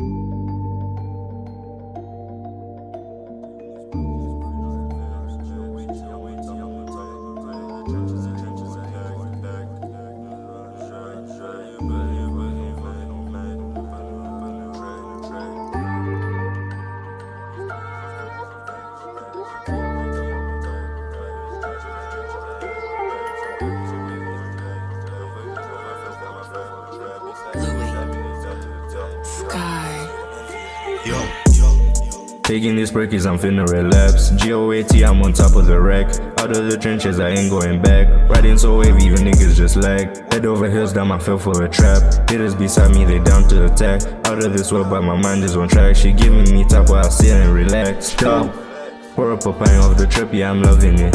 Yo, Taking these perkies, I'm finna relapse. GOAT, I'm on top of the rack. Out of the trenches, I ain't going back. Riding so wavy, even niggas just lag. Head over heels, down, my fell for a trap. Hitters beside me, they down to attack. Out of this world, but my mind is on track. She giving me top while I sit and relax. Stop. Pour up a pint of the trip, yeah, I'm loving it.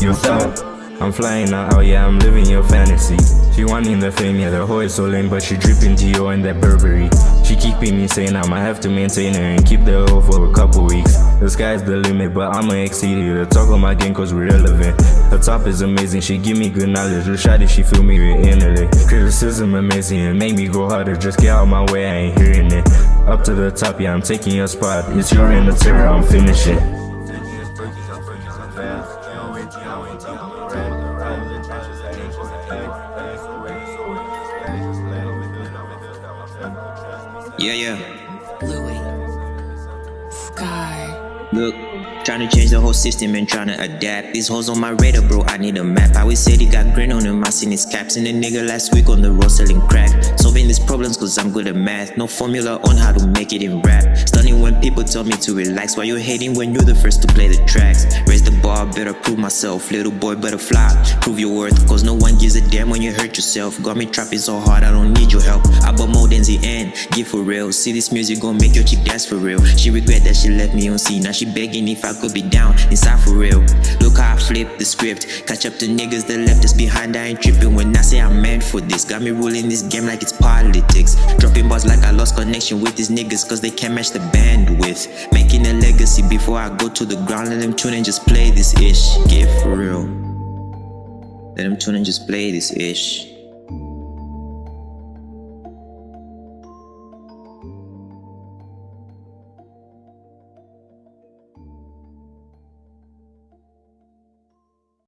You thought. I'm flying out, oh yeah, I'm living your fantasy. She wanting the fame, yeah, the hoe is so lame But she dripping to and that Burberry. She keeping me sane, I'ma have to maintain her And keep the hoe for a couple weeks. The sky's the limit, but I'ma exceed it. The talk on my game cause we're relevant. The top is amazing, she give me good knowledge. The shot she feel me with intellect Criticism amazing, it make me go harder. Just get out my way, I ain't hearing it. Up to the top, yeah, I'm taking your spot. It's your end of terror, I'm finishing Yeah, yeah. Louis. Sky. Look. Trying to change the whole system and trying to adapt. These hoes on my radar bro, I need a map. I always said he got grin on him, I seen his caps. And the nigga last week on the road selling crack. Solving these problems cause I'm good at math. No formula on how to make it in rap. Stunning when people tell me to relax. Why you hating when you're the first to play the tracks? Raise the bar, better prove myself. Little boy better fly, prove your worth Cause no one gives a damn when you hurt yourself. Got me trapping so hard, I don't need your help. I bought more the give for real See this music gon' make your chick dance for real She regret that she left me on scene Now she begging if I could be down inside for real. Look how I flip the script. Catch up to niggas that left us behind. I ain't tripping when I say I'm meant for this. Got me ruling this game like it's politics. Dropping bars like I lost connection with these niggas cause they can't match the bandwidth. Making a legacy before I go to the ground. Let them tune and just play this ish. Get for real. Let them tune and just play this ish.